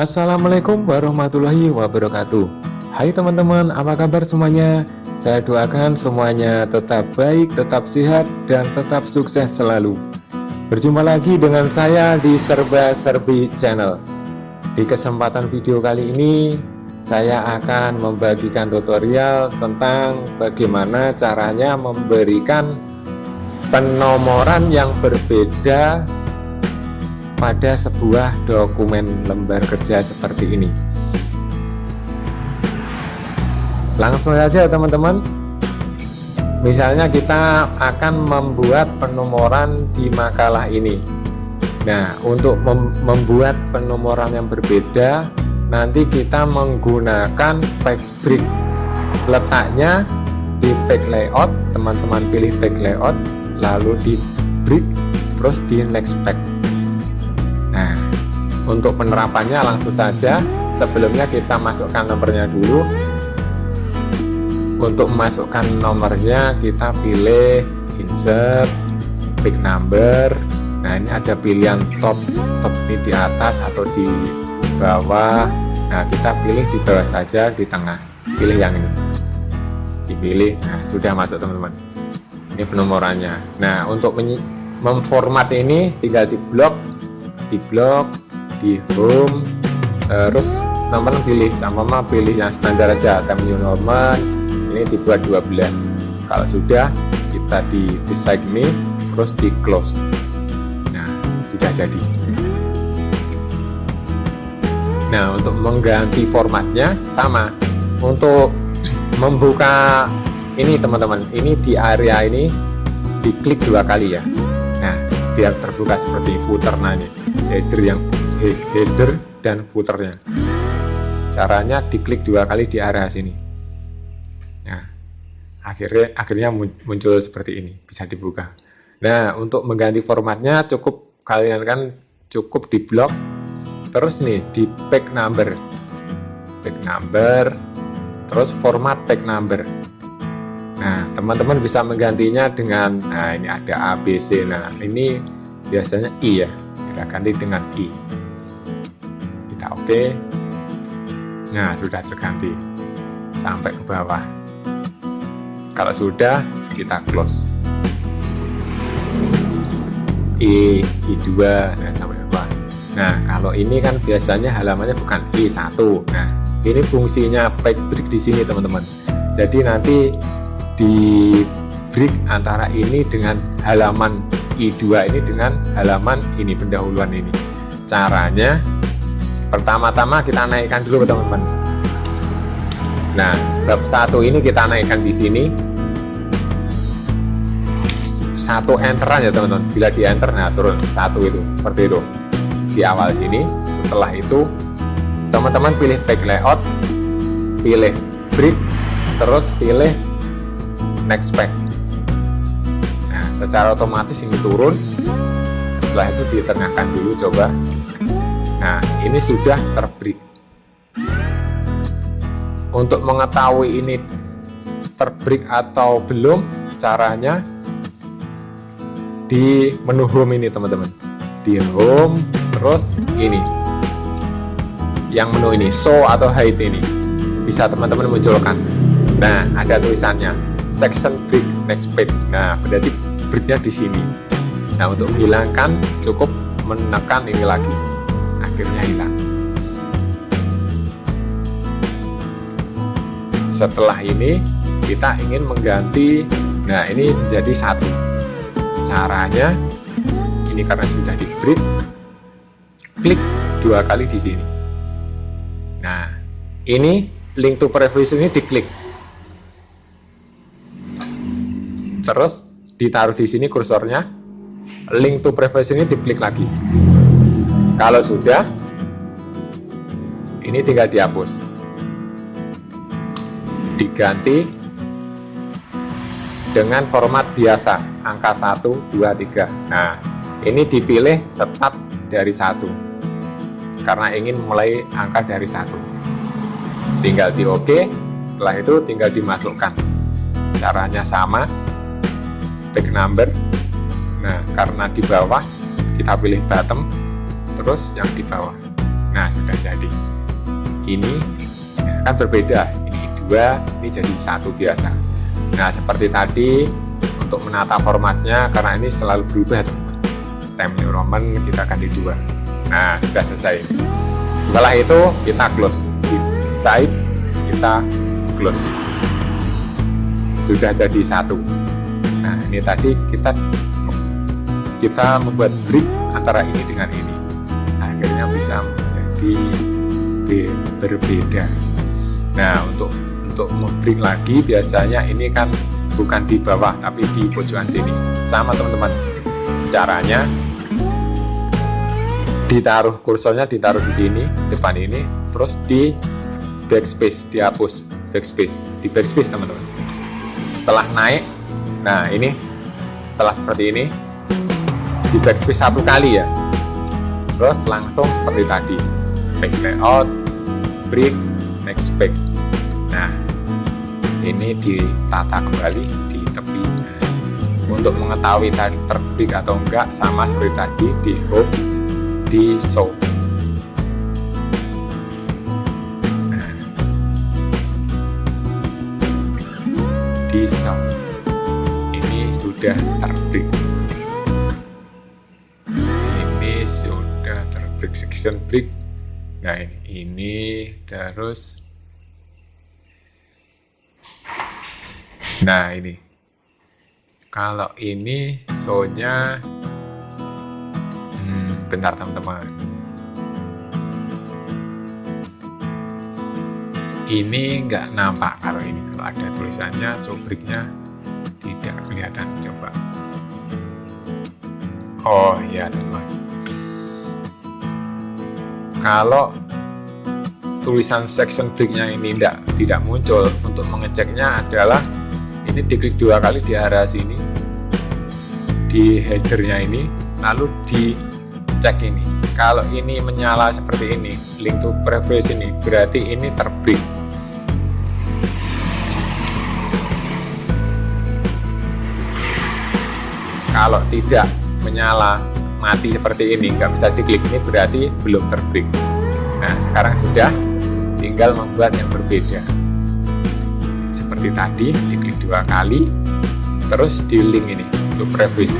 Assalamualaikum warahmatullahi wabarakatuh. Hai teman-teman, apa kabar semuanya? Saya doakan semuanya tetap baik, tetap sehat, dan tetap sukses selalu. Berjumpa lagi dengan saya di Serba Serbi Channel. Di kesempatan video kali ini Saya akan membagikan tutorial tentang bagaimana caranya memberikan penomoran yang berbeda pada sebuah dokumen lembar kerja seperti ini. Langsung saja teman-teman. Misalnya kita akan membuat penomoran di makalah ini. Nah untuk mem membuat penomoran yang berbeda nanti kita menggunakan text brick. Letaknya di page layout teman-teman pilih page layout lalu di brick terus di next page untuk penerapannya langsung saja. Sebelumnya kita masukkan nomornya dulu. Untuk memasukkan nomornya kita pilih insert, pick number. Nah, ini ada pilihan top, top ini di atas atau di bawah. Nah, kita pilih di bawah saja di tengah. Pilih yang ini. Dipilih. Nah, sudah masuk teman-teman. Ini penomorannya. Nah, untuk memformat ini tinggal di blok di blok di home terus nomor pilih sama mama pilih yang standar aja time new normal. Ini dibuat 12 kalau sudah kita di design ini terus di close. Nah sudah jadi. Nah untuk mengganti formatnya sama. Untuk membuka ini teman-teman ini di area ini diklik dua kali ya. Nah biar terbuka seperti footer nah ini. Header yang header dan footernya. Caranya diklik dua kali di area sini. Nah akhirnya akhirnya muncul seperti ini bisa dibuka. Nah untuk mengganti formatnya cukup kalian kan cukup di blok terus nih di pack number. Pack number terus format pack number. Nah teman-teman bisa menggantinya dengan nah ini ada ABC nah ini biasanya I ya. Kita ganti dengan I nah sudah terganti. Sampai ke bawah. Kalau sudah kita close. I I2 nah sampai ke bawah. Nah kalau ini kan biasanya halamannya bukan I1 nah ini fungsinya back break di sini teman-teman. Jadi nanti di break antara ini dengan halaman I2 ini dengan halaman ini pendahuluan ini. Caranya pertama-tama kita naikkan dulu teman-teman. Nah bab satu ini kita naikkan di sini. Satu enteran ya teman-teman. Bila di enter nah turun. Satu itu seperti itu. Di awal sini setelah itu teman-teman pilih back layout pilih break terus pilih next pack secara otomatis ini turun. Setelah itu ditengahkan dulu coba nah ini sudah terbreak untuk mengetahui ini terbreak atau belum caranya di menu home ini teman-teman. Di home terus ini. Yang menu ini show atau hide ini. Bisa teman-teman munculkan. Nah ada tulisannya section break next page. Nah berarti breaknya di sini. Nah untuk menghilangkan cukup menekan ini lagi akhirnya hilang. Setelah ini kita ingin mengganti nah ini menjadi satu. Caranya ini karena sudah di break klik dua kali di sini. Nah ini link to previous ini diklik. Terus ditaruh di sini kursornya link to previous ini diklik lagi kalau sudah ini tinggal dihapus. Diganti dengan format biasa angka 1 2 3 nah ini dipilih start dari satu karena ingin mulai angka dari satu. Tinggal di OK setelah itu tinggal dimasukkan. Caranya sama back number. Nah karena di bawah kita pilih bottom terus yang di bawah. Nah sudah jadi. Ini kan berbeda. Ini dua ini jadi satu biasa. Nah seperti tadi untuk menata formatnya karena ini selalu berubah. Teman-teman time New Roman kita ganti dua. Nah sudah selesai. Setelah itu kita close. Di side kita close. Sudah jadi satu. Nah ini tadi kita kita membuat break antara ini dengan ini bisa menjadi berbeda. Nah untuk untuk membring lagi biasanya ini kan bukan di bawah tapi di pojokan sini. Sama teman-teman. Caranya ditaruh kursornya ditaruh di sini depan ini terus di backspace dihapus backspace di backspace teman-teman. Setelah naik nah ini setelah seperti ini di backspace satu kali ya terus langsung seperti tadi. Back layout break next back. Nah ini ditata kembali di tepi. Untuk mengetahui tadi terbit atau enggak sama seperti tadi di home di show. Nah, di show. Ini sudah terbit section break nah ini terus. Nah ini. Kalau ini sonya hmm, bentar teman-teman. Ini nggak nampak kalau ini. Kalau ada tulisannya sobriknya tidak kelihatan coba. Oh ya teman kalau tulisan section breaknya ini tidak tidak muncul untuk mengeceknya adalah ini diklik dua kali di arah sini di headernya ini lalu dicek ini. Kalau ini menyala seperti ini link to previous ini berarti ini terbreak kalau tidak menyala mati seperti ini nggak bisa diklik. Ini berarti belum terbit. Nah sekarang sudah tinggal membuat yang berbeda. Seperti tadi diklik dua kali terus di link ini untuk previs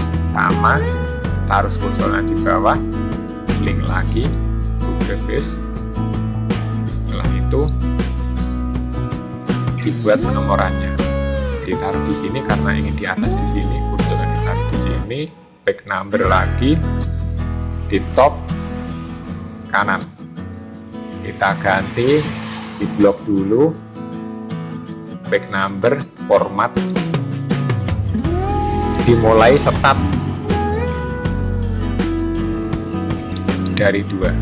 sama taruh kursornya di bawah link lagi untuk previs setelah itu dibuat penomorannya. Ditaruh di sini karena ingin di atas di sini kursornya sini back number lagi di top kanan. Kita ganti di blok dulu back number format. Dimulai start dari dua.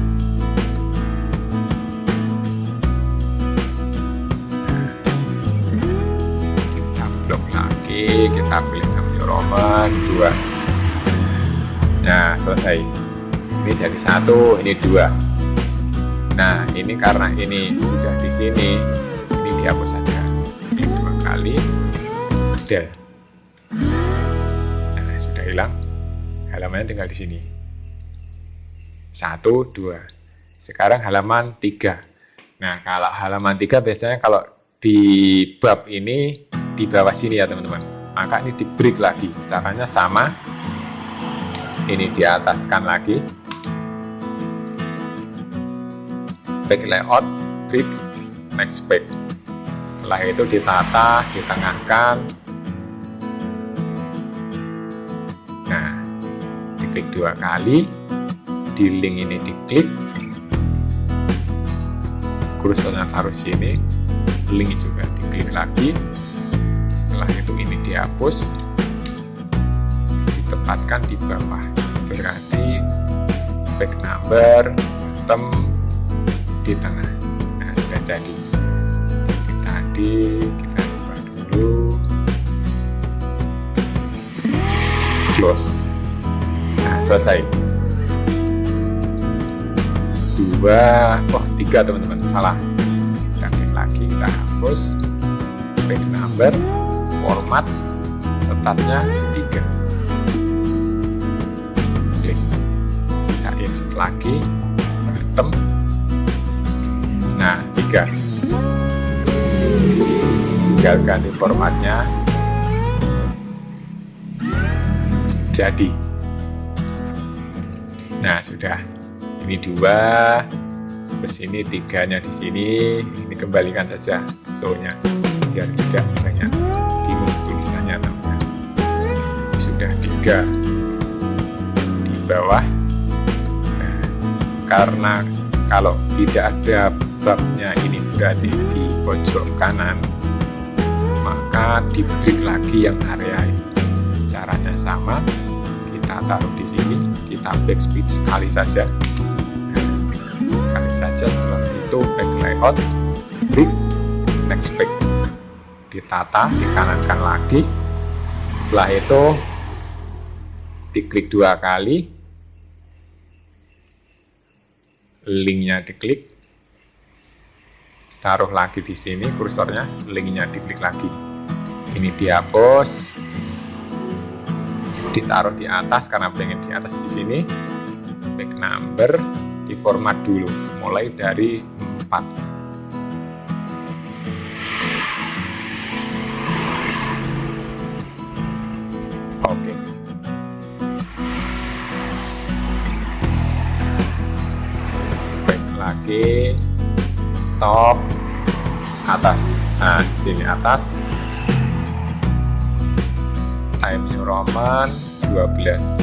Kita blok lagi kita pilih New Roman dua nah selesai. Ini jadi satu ini dua. Nah ini karena ini sudah di sini ini dihapus saja. Klik dua kali udah. Nah sudah hilang. Halamannya tinggal di sini. Satu dua. Sekarang halaman tiga. Nah kalau halaman tiga biasanya kalau di bab ini di bawah sini ya teman-teman. Maka ini di break lagi. Caranya sama ini di ataskan lagi. Back layout break next back. Setelah itu ditata ditengahkan. Nah diklik dua kali. Di link ini diklik. Kursornya taruh sini link juga diklik lagi. Setelah itu ini dihapus ditempatkan di bawah. Berarti back number bottom di tengah. Nah sudah jadi. Jadi tadi kita buka dulu. Close. Nah selesai. Dua oh tiga teman-teman. Salah. Kita klik lagi kita hapus. Back number format startnya tiga 1 lagi bottom nah tiga. Tinggal ganti formatnya jadi. Nah sudah. Ini dua terus ini tiganya di sini. Ini kembalikan saja so nya biar tidak banyak bingung tulisannya teman sudah tiga. Di bawah karena kalau tidak ada babnya ini berarti di pojok kanan maka diberi lagi yang area ini. Caranya sama kita taruh di sini kita backspace sekali saja. Sekali saja setelah itu back layout break next back. Ditata dikanankan lagi. Setelah itu diklik dua kali linknya diklik. Taruh lagi di sini kursornya linknya diklik lagi. Ini dihapus ditaruh di atas karena pengen di atas di sini. Back number di format dulu mulai dari 4 Lagi top. Atas. Nah, di sini atas. Time New Roman 12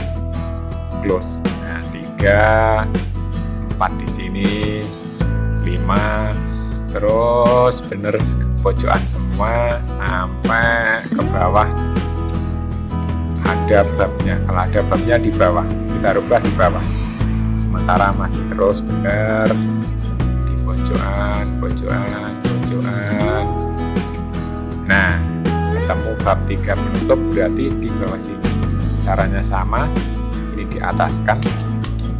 close. Nah, 3 4 di sini. 5 terus bener pojokan semua. Sampai ke bawah. Ada babnya. Kalau ada babnya di bawah. Kita rubah di bawah sementara masih terus benar di pojokan pojokan pojokan. Nah ketemu bab tiga penutup berarti di bawah sini. Caranya sama ini di atas kan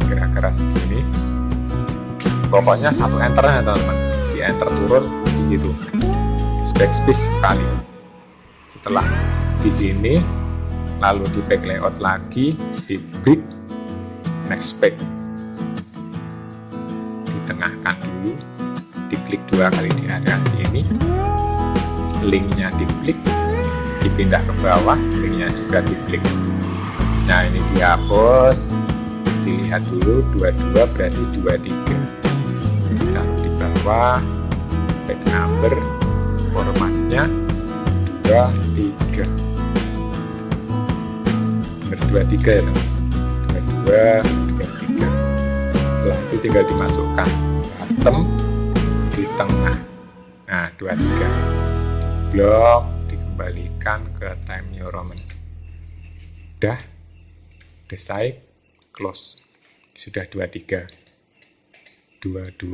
kira-kira segini. Pokoknya satu enter ya teman-teman. Di enter turun di situ. Backspace sekali. Setelah di sini lalu di back layout lagi di break next back ditengahkan dulu. Diklik dua kali di area sini linknya diklik dipindah ke bawah linknya juga diklik. Nah ini dihapus. Dilihat dulu 22 berarti 23 bawah back number formatnya 23 nomor 23 ya teman 22 23 setelah itu tinggal dimasukkan bottom di tengah. Nah 23 blok dikembalikan ke time new roman udah decide close. Sudah 23 22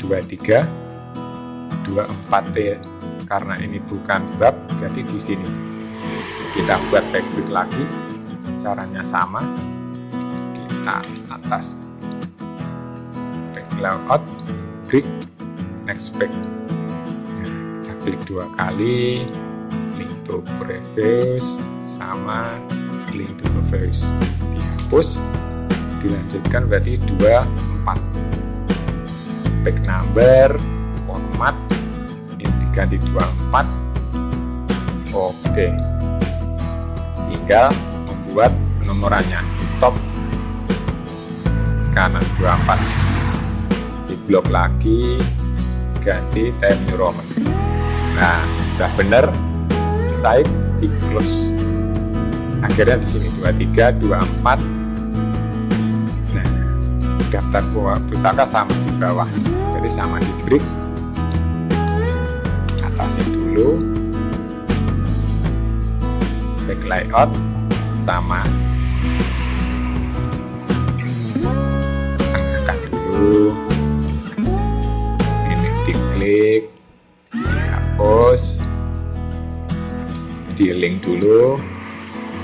23 24T karena ini bukan bab berarti di sini. Kita buat backbreak lagi. Caranya sama. Kita atas. back layout break next back kita klik dua kali link to previous sama link to previous dihapus dilanjutkan berarti 24 back number format ini diganti 24 oke. Tinggal membuat penomorannya. Top. Kanan 24 blok lagi ganti time new roman nah sudah benar side di close. Akhirnya di sini 23 24 nah daftar pustaka sama di bawah. Jadi sama di break. Atasin dulu. Back layout sama tengahkan dulu diklik dihapus di link dulu.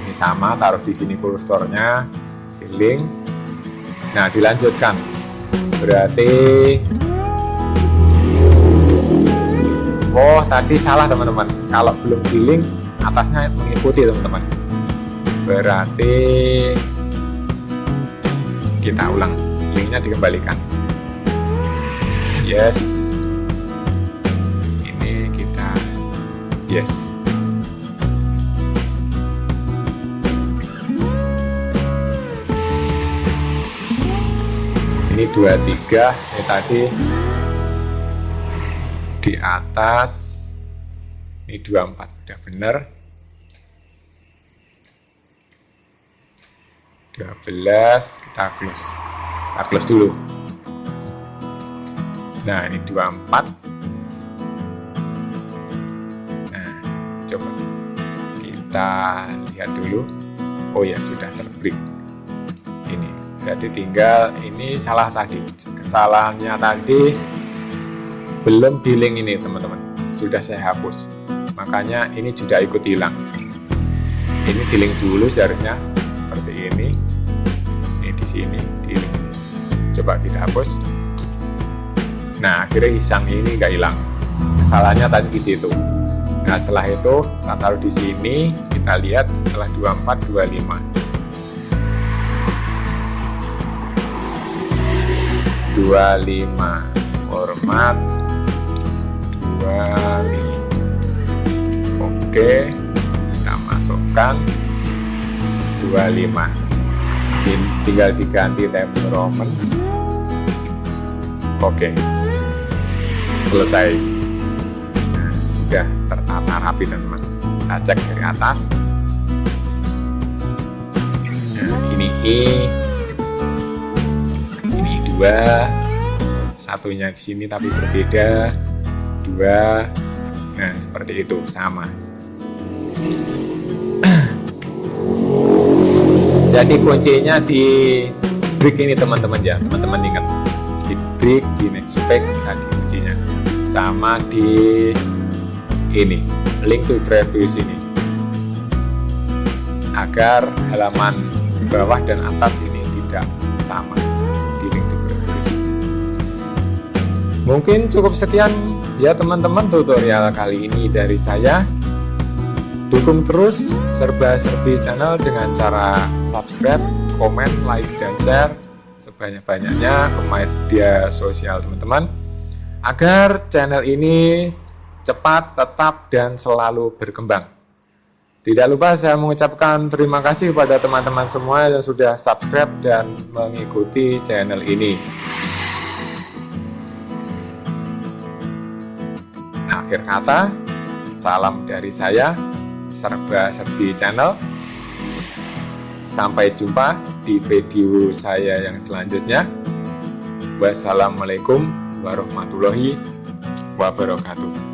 Ini sama taruh di sini kurstornya di link. Nah dilanjutkan. Berarti oh tadi salah teman-teman. Kalau belum di link atasnya mengikuti teman-teman. Berarti kita ulang. Linknya dikembalikan. Yes yes. Ini 23 ini tadi. Di atas. Ini 24 udah bener. 12 kita close. Kita close dulu. Nah ini 24 coba kita lihat dulu. Oh ya sudah terbreak ini berarti tinggal ini salah tadi. Kesalahannya tadi belum billing ini teman-teman. Sudah saya hapus. Makanya ini juga ikut hilang. Ini dealing dulu seharusnya. Seperti ini. Ini di sini di coba kita hapus. Nah akhirnya isang ini nggak hilang. Kesalahannya tadi di situ nah setelah itu kita taruh di sini kita lihat setelah 24 25 25 format 25 oke kita masukkan. 25 Ini tinggal diganti temperament oke selesai. Nah, sudah tertata rapi teman-teman. Kita cek dari atas. Nah ini E. Ini dua. Satunya di sini tapi berbeda. Dua. Nah seperti itu. Sama. Jadi kuncinya di break ini teman-teman ya. Teman-teman ingat. Di break di next pack tadi kuncinya. Sama di ini link to previous ini agar halaman bawah dan atas ini tidak sama di link to previous mungkin cukup sekian ya teman-teman tutorial kali ini dari saya. Dukung terus serba-serbi channel dengan cara subscribe, komen, like, dan share sebanyak-banyaknya ke media sosial teman-teman. Agar channel ini cepat, tetap, dan selalu berkembang. Tidak lupa saya mengucapkan terima kasih kepada teman-teman semua yang sudah subscribe dan mengikuti channel ini. Akhir kata, salam dari saya, serba serbi channel sampai jumpa di video saya yang selanjutnya wassalamualaikum warahmatullahi wabarakatuh